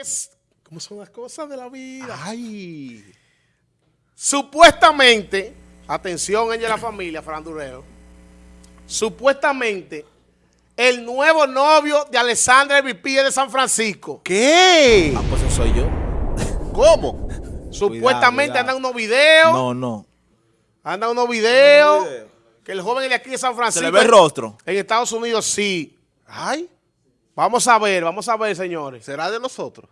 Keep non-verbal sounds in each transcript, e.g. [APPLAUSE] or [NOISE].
Es, ¿Cómo son las cosas de la vida? Ay. Supuestamente, atención ella y la familia, Durero, supuestamente el nuevo novio de Alessandra Vipie de San Francisco. ¿Qué? Ah, pues eso soy yo. ¿Cómo? [LAUGHS] Supuestamente cuidado. andan unos videos. No, no. Andan unos videos. Que el joven de aquí de San ¿Se Francisco. le ve el rostro? En Estados Unidos sí. Ay. Vamos a ver, vamos a ver, señores. ¿Será de nosotros?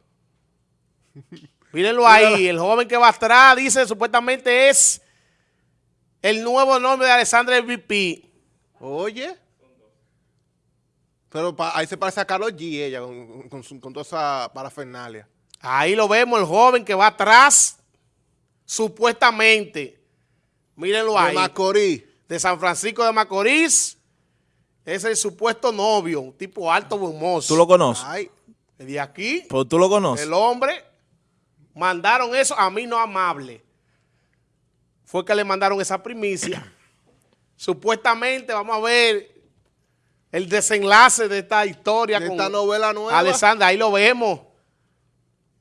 [LAUGHS] Mírenlo ahí, el joven que va atrás dice supuestamente es el nuevo nombre de Alessandra VP. Oye. Pero pa- ahí se parece a Carlos G, ella, con, con con toda esa parafernalia. Ahí lo vemos, el joven que va atrás, supuestamente. Mírenlo De ahí. Macorís. De San Francisco de Macorís. Es el supuesto novio, un tipo alto, hermoso. ¿Tú lo conoces? Ay. De aquí, Pero tú lo conoces. el hombre, mandaron eso a mí no amable. Fue que le mandaron esa primicia. [COUGHS] Supuestamente, vamos a ver el desenlace de esta historia De con esta novela nueva. Alessandra. Ahí lo vemos.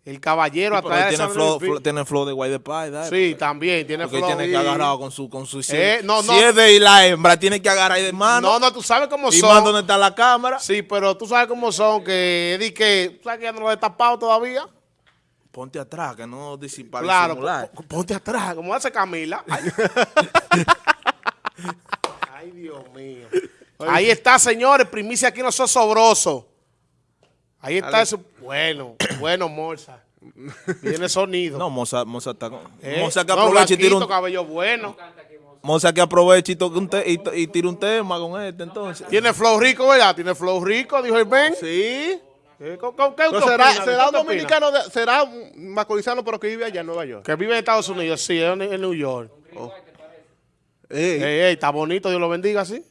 El caballero Pero atrás de tiene flow, flow- tiene flow de Guay de ¿verdad? Sí, también tiene Porque flow. tiene que agarrar con su... Con su si, Eh, no, si no. es de la hembra, tiene que agarrar ahí de mano. No, no, tú sabes cómo y son. más donde está la cámara. Sí, pero tú sabes cómo son, que di que, ¿tú sabes que ya no lo he destapado todavía? Ponte atrás, que no disipar Claro, ponte atrás, como hace Camila. [LAUGHS] Ay, Ay, Dios mío. Ahí está, señores, primicia aquí no sos sobroso. Ahí está eso. Bueno, [COUGHS] bueno, Morsa. Viene sonido. No, Moza, Moza está con... Eh, Moza que no, aproveche y tira un... cabello bueno. Moza que aproveche y, toque un te- y, tira un tema con este, entonces. Tiene flow rico, ¿verdad? Tiene flow rico, dijo el Ben. Sí. ¿Qué, con- con- qué será, opina? será ¿Qué un dominicano, de- será un macorizano, pero que vive allá en Nueva York. Que vive en Estados Unidos, sí, en, en New York. Ey, Ey, ey, está bonito, Dios lo bendiga, ¿sí?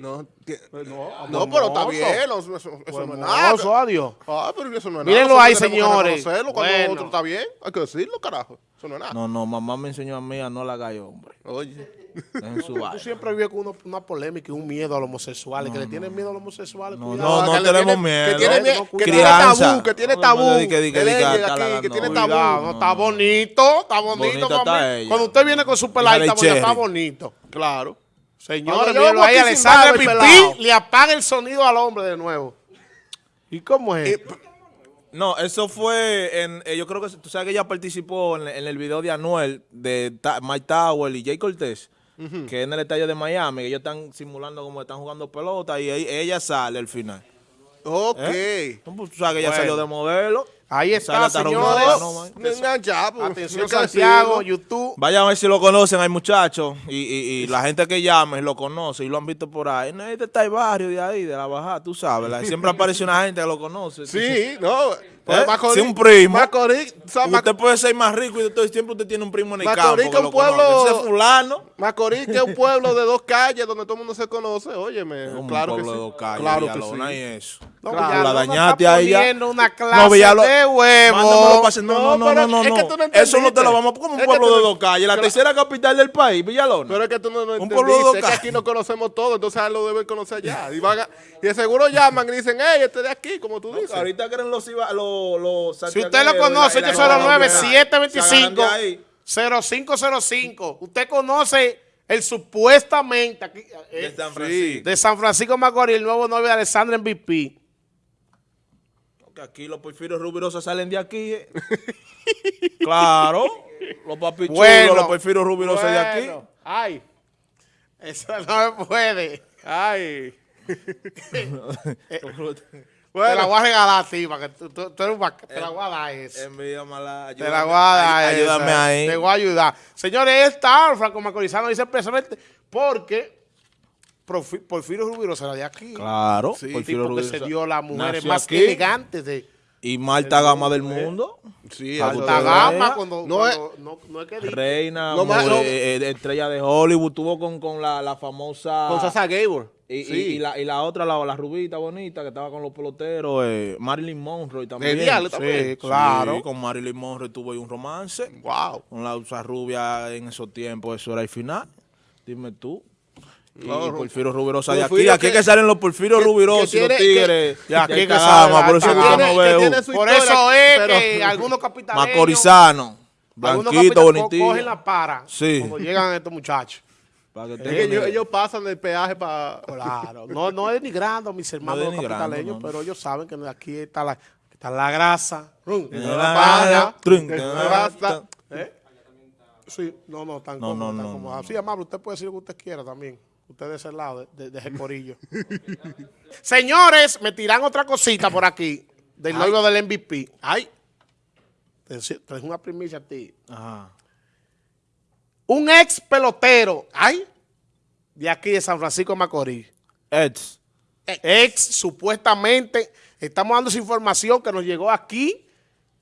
No, que- No, no, pero está bien, eso, eso- eso no es nada. Adiós. Ah, pero eso no es Mírenlo nada. ahí, señores. reconocerlo Cuando Bueno. otro está bien, hay que decirlo, carajo. Eso no es nada. No, no, mamá me enseñó a mí a no la haga hombre. Oye. En su Tú siempre vives con uno- una polémica y un miedo a los homosexuales, que le tienen miedo a los homosexuales. No, cuidado. no, no tenemos tiene- miedo. Que tiene, que tabú, que tiene tabú. que- tiene tabú. no, está bonito, está bonito. Está ella. Cuando usted viene con su peladita, está bonito. Claro. Señores, yo ahí, pelado. Pipí le apaga el sonido al hombre de nuevo. ¿Y cómo es? Eh, No, eso fue en. eh, yo creo que tú sabes que ella participó en, en el video de Anuel de Ta- Mike Tower y Jay Cortés, que es en el estadio de Miami, que ellos están simulando como están jugando pelota y ella, ella sale al final. Ok. ¿Eh? Tú sabes que ella Bueno. salió de modelo. Ahí está, señores. Pues, Atención, Santiago. YouTube. Vayan a ver si lo conocen, hay muchachos y, y- y la gente que llame lo conoce y lo han visto por ahí. No, este está el barrio de ahí, de la bajada, tú sabes. siempre aparece una gente que lo conoce. Sí, no. Pues ¿Eh? Macorís- Si un primo. Macorís, o sea, Usted puede ser más rico y todo el tiempo usted tiene un primo en el Macorís, campo que que un lo pueblo- fulano. Macorís, que es un pueblo de dos calles donde todo el mundo se conoce. Óyeme, [LAUGHS] Como claro un que pueblo sí. de dos calles, claro que Villalona sí. y eso. No, Claro, Villalona la dañaste ahí ya. una clase No, Villalo- de huevo. No, no, no, no, no. es que no. tú no Eso no te lo vamos a como un Es que pueblo de dos calles. La Claro. tercera capital del país, Villalona. Pero es que tú no, no Un pueblo de dos que calles. aquí no conocemos todo, entonces lo deben conocer ya. Y, van a- y seguro llaman y dicen, hey, este de aquí, como tú dices. Ahorita creen los, iba- los, los Si usted lo conoce, 809-725. 0505. Usted conoce el supuestamente aquí, eh, De San Francisco. de San Francisco Macorís, el nuevo novio de Alessandra MVP. Que aquí los porfirios rubirosos salen de aquí. eh. [LAUGHS] claro. Los papichulos, Bueno. los porfirios rubirosos de aquí. Bueno, Ay, eso no se puede. Ay. [LAUGHS] [LAUGHS] Te la voy a regalar a ti, para que tú, tú- tú eres un Te la voy a dar eso. Envía mala. Te la voy a dar Ay- esa. Ayúdame ahí. Te voy a ayudar. Señores, está Franco Macorizano dice precisamente porque Porfi- Porfirio Rubiro será de aquí. Claro. Sí, Porfirio tipo que Rubiroso se dio las mujeres más aquí. elegantes de Y Marta Gama del mundo. Sí, Alta alta gama. cuando, No cuando- no, no es que diga. Reina, más- mujer, eh, eh, estrella de Hollywood. Tuvo con, con la, la famosa. Con Sasa Gabor. Y, y- sí. y la, y la otra, la, la rubita bonita que estaba con los peloteros, eh, Marilyn Monroe también. Sí, también. claro. Sí, con Marilyn Monroe tuvo ahí un romance. Wow. Con la usa rubia en esos tiempos, eso era el final. Dime tú. Y, No, y Porfirio Rubirosa de aquí. Porfirio Aquí es que- que salen los Porfirio que- Rubirosos que y los que- tigres. Y aquí que sale por eso la- que que no que Por eso es pero- que algunos capitales Macorizano, algunos blanquito, bonitillo. cogen la para Sí. cuando llegan estos muchachos. Para que Es que tengan- ellos, ellos pasan del peaje para... Claro, no, no denigrando a mis hermanos los denigrando, capitaleños, no. pero ellos saben que aquí está la, está la grasa. Rum, la trun, la raza. ¿Eh? Sí, no, no, tan No, no, tan no, cómodo. no, Sí, amable, usted puede decir lo que usted quiera también. Usted de ese lado, de, de, de ese corillo. [LAUGHS] Señores, me tiran otra cosita por aquí, del logo del MVP. Ay, te es una primicia a ti. Ajá. Un ex pelotero, ay, de aquí de San Francisco de Macorís. Eds. Ex, supuestamente, estamos dando esa información que nos llegó aquí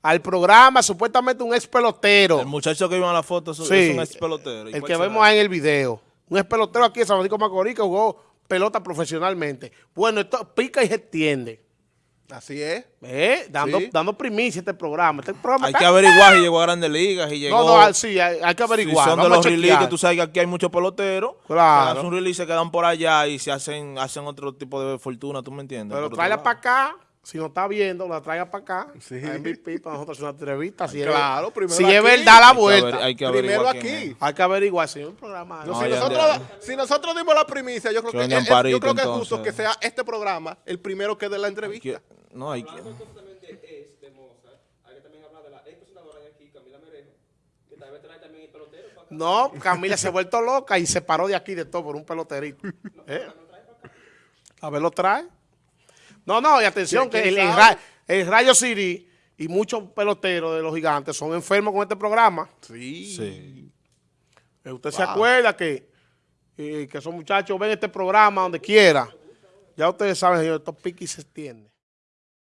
al programa, supuestamente un ex pelotero. El muchacho que iba en la foto es, Sí, es un ex pelotero. ¿Y El que vemos ahí en el video. Un ex pelotero aquí de San Francisco Macorís que jugó pelota profesionalmente. Bueno, esto pica y se extiende. Así es. ¿Eh? Dando, Sí. dando primicia a este programa. Este programa Hay está- que averiguar si llegó a Grandes Ligas y llegó... No, no, sí, hay, hay que averiguar. Si son de los releases, que tú sabes que aquí hay muchos peloteros. Claro. Que hacen un release, se quedan por allá y se hacen, hacen otro tipo de fortuna, ¿tú me entiendes? Pero tráela para acá. Si no está viendo, la traiga para acá. Sí. A MVP para nosotros hacer una entrevista. Si Claro, es, primero si aquí. es verdad la lado. Hay que vuelta. aver- Hay que Primero aquí. es. Hay que averiguar si es un programa. No, No, si, nosotros, entiendo. si nosotros dimos la primicia, yo creo Que es- parito, yo creo que es justo que sea este programa el primero que dé la entrevista. No, hay que... hay. No, Camila se ha vuelto loca y se paró de aquí de todo por un peloterito. [LAUGHS] ¿Eh? A ver, lo trae. No, no, y atención, que ¿Quién el, el sabe? Ra- el Rayo City y muchos peloteros de los gigantes son enfermos con este programa. Sí. Sí. Eh, Usted se acuerda que, eh, que esos muchachos ven este programa donde quiera. Ya ustedes saben, señor, estos piquis se extienden.